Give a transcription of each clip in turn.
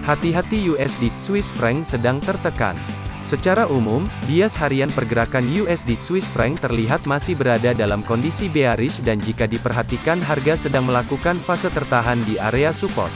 Hati-hati USD Swiss franc sedang tertekan. Secara umum, bias harian pergerakan USD Swiss franc terlihat masih berada dalam kondisi bearish dan jika diperhatikan harga sedang melakukan fase tertahan di area support.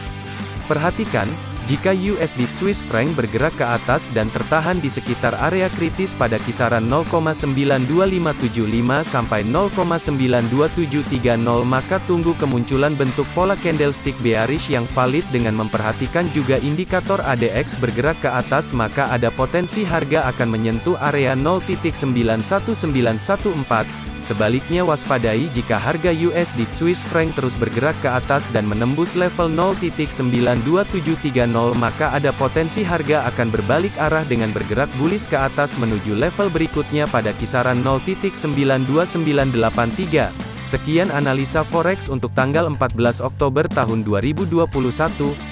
Perhatikan, jika USD Swiss franc bergerak ke atas dan tertahan di sekitar area kritis pada kisaran 0,92575 sampai 0,92730 maka tunggu kemunculan bentuk pola candlestick bearish yang valid dengan memperhatikan juga indikator ADX bergerak ke atas maka ada potensi harga akan menyentuh area 0.91914 Sebaliknya waspadai jika harga USD Swiss franc terus bergerak ke atas dan menembus level 0.92730 maka ada potensi harga akan berbalik arah dengan bergerak bullish ke atas menuju level berikutnya pada kisaran 0.92983. Sekian analisa forex untuk tanggal 14 Oktober tahun 2021.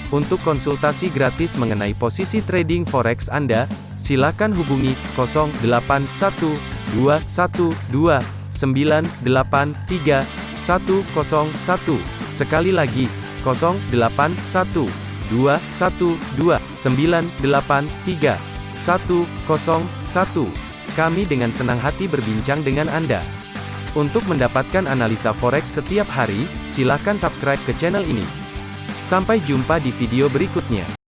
Untuk konsultasi gratis mengenai posisi trading forex Anda, silakan hubungi 081212 983 101. Sekali lagi, 081 212 983 101. Kami dengan senang hati berbincang dengan Anda. Untuk mendapatkan analisa forex setiap hari, silakan subscribe ke channel ini. Sampai jumpa di video berikutnya.